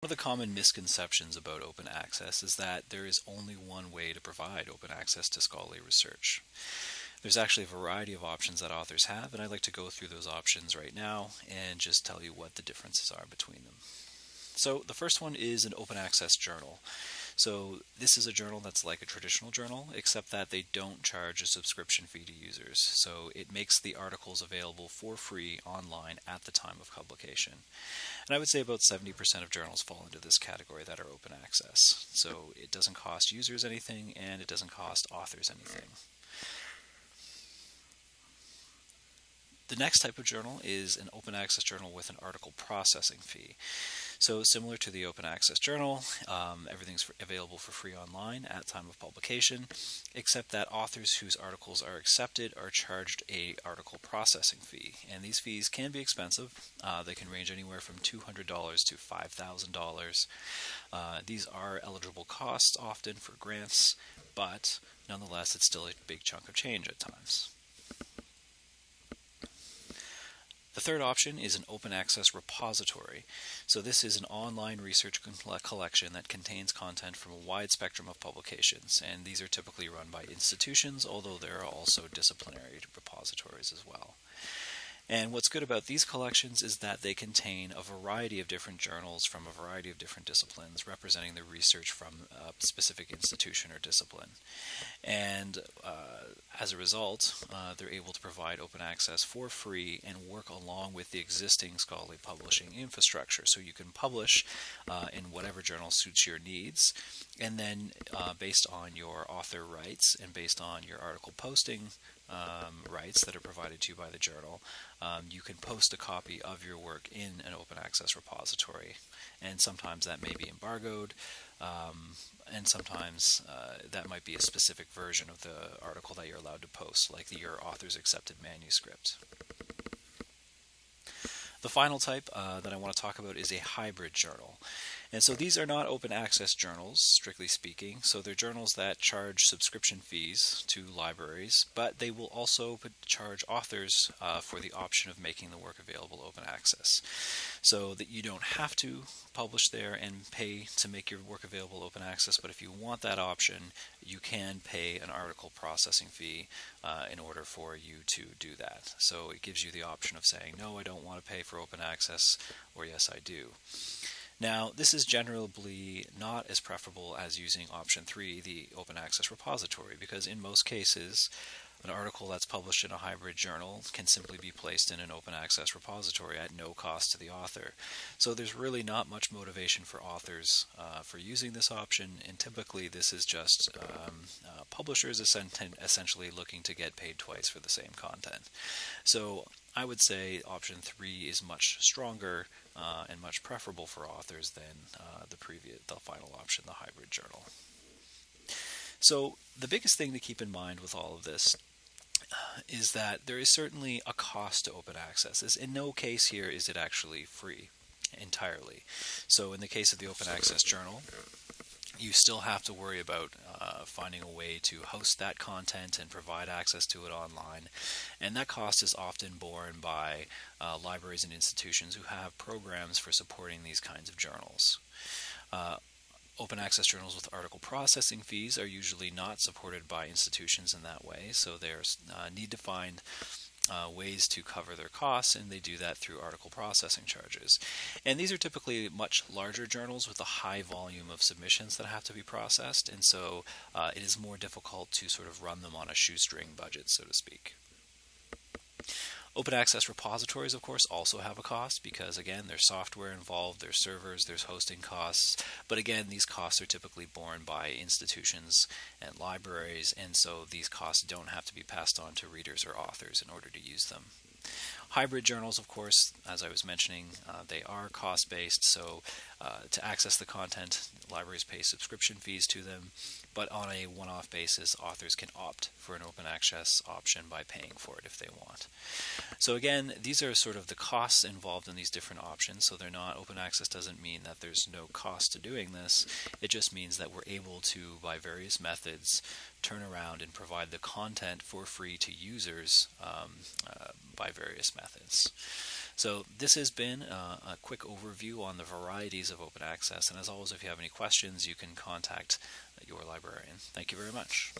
One of the common misconceptions about open access is that there is only one way to provide open access to scholarly research. There's actually a variety of options that authors have, and I'd like to go through those options right now and just tell you what the differences are between them. So the first one is an open access journal. So this is a journal that's like a traditional journal, except that they don't charge a subscription fee to users. So it makes the articles available for free online at the time of publication. And I would say about 70% of journals fall into this category that are open access. So it doesn't cost users anything and it doesn't cost authors anything. The next type of journal is an open access journal with an article processing fee. So similar to the open access journal, um, everything's for, available for free online at time of publication, except that authors whose articles are accepted are charged a article processing fee. And these fees can be expensive. Uh, they can range anywhere from $200 to $5,000. Uh, these are eligible costs often for grants, but nonetheless it's still a big chunk of change at times. The third option is an open access repository. So this is an online research collection that contains content from a wide spectrum of publications, and these are typically run by institutions, although there are also disciplinary repositories as well. And what's good about these collections is that they contain a variety of different journals from a variety of different disciplines representing the research from a specific institution or discipline. And uh, as a result, uh, they're able to provide open access for free and work along with the existing scholarly publishing infrastructure. So you can publish uh, in whatever journal suits your needs, and then uh, based on your author rights and based on your article posting um, rights that are provided to you by the journal, um, you can post a copy of your work in an open access repository. And sometimes that may be embargoed, um, and sometimes uh, that might be a specific version of the article that you're allowed to post, like your author's accepted manuscript. The final type uh, that I want to talk about is a hybrid journal. And so these are not open access journals, strictly speaking. So they're journals that charge subscription fees to libraries, but they will also charge authors uh, for the option of making the work available open access. So that you don't have to publish there and pay to make your work available open access, but if you want that option, you can pay an article processing fee uh, in order for you to do that. So it gives you the option of saying, no, I don't want to pay for open access, or yes, I do. Now, this is generally not as preferable as using option 3, the open access repository, because in most cases, an article that's published in a hybrid journal can simply be placed in an open access repository at no cost to the author. So there's really not much motivation for authors uh, for using this option, and typically this is just um, uh, publishers essentially looking to get paid twice for the same content. So I would say option 3 is much stronger uh, and much preferable for authors than uh, the previous, the final option, the hybrid journal. So the biggest thing to keep in mind with all of this is that there is certainly a cost to open access. In no case here is it actually free entirely. So in the case of the open access journal, you still have to worry about uh, finding a way to host that content and provide access to it online. And that cost is often borne by uh, libraries and institutions who have programs for supporting these kinds of journals. Uh, open access journals with article processing fees are usually not supported by institutions in that way, so they uh, need to find uh, ways to cover their costs, and they do that through article processing charges. And these are typically much larger journals with a high volume of submissions that have to be processed, and so uh, it is more difficult to sort of run them on a shoestring budget, so to speak. Open access repositories, of course, also have a cost because, again, there's software involved, there's servers, there's hosting costs. But again, these costs are typically borne by institutions and libraries, and so these costs don't have to be passed on to readers or authors in order to use them. Hybrid journals, of course, as I was mentioning, uh, they are cost based, so uh, to access the content, libraries pay subscription fees to them, but on a one off basis, authors can opt for an open access option by paying for it if they want. So, again, these are sort of the costs involved in these different options, so they're not open access doesn't mean that there's no cost to doing this, it just means that we're able to, by various methods, turn around and provide the content for free to users um, uh, by various methods. So this has been uh, a quick overview on the varieties of open access. And as always, if you have any questions, you can contact your librarian. Thank you very much.